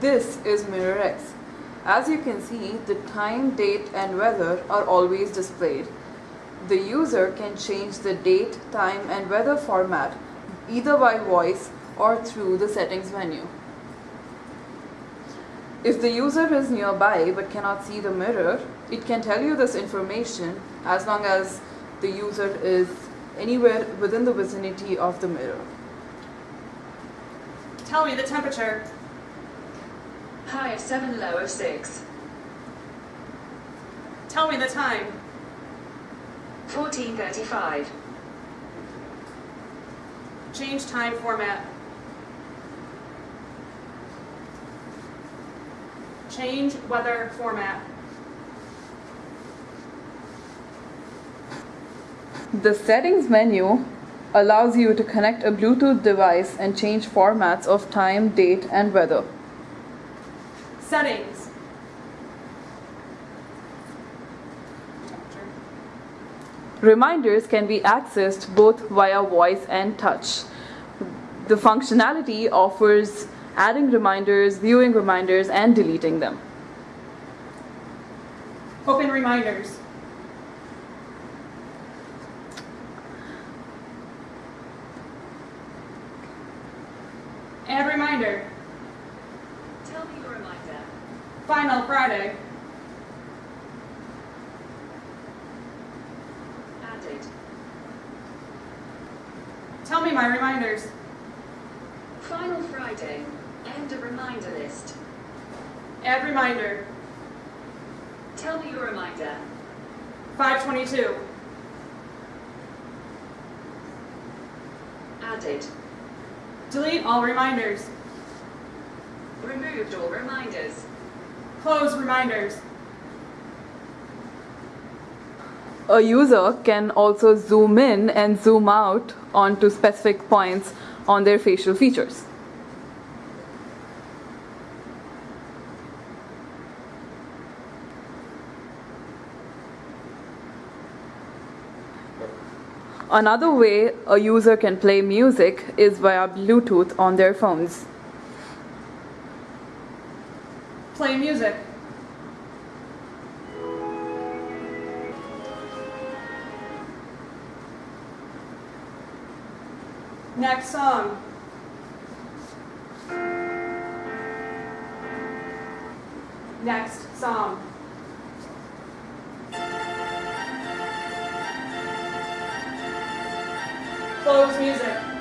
This is Mirror X. As you can see, the time, date and weather are always displayed. The user can change the date, time and weather format either by voice or through the settings menu. If the user is nearby but cannot see the mirror, it can tell you this information as long as the user is anywhere within the vicinity of the mirror. Tell me the temperature. High of 7, low of 6. Tell me the time. 1435. Change time format. Change weather format. The settings menu allows you to connect a Bluetooth device and change formats of time, date and weather. Settings. Reminders can be accessed both via voice and touch. The functionality offers adding reminders, viewing reminders, and deleting them. Open reminders. Add reminder. Tell me your reminder. Final Friday. Added. Tell me my reminders. Final Friday. End of reminder list. Add reminder. Tell me your reminder. 522. Added. Delete all reminders. Removed all reminders. Close reminders. A user can also zoom in and zoom out onto specific points on their facial features. Another way a user can play music is via Bluetooth on their phones. Play music. Next song. Next song. Close music.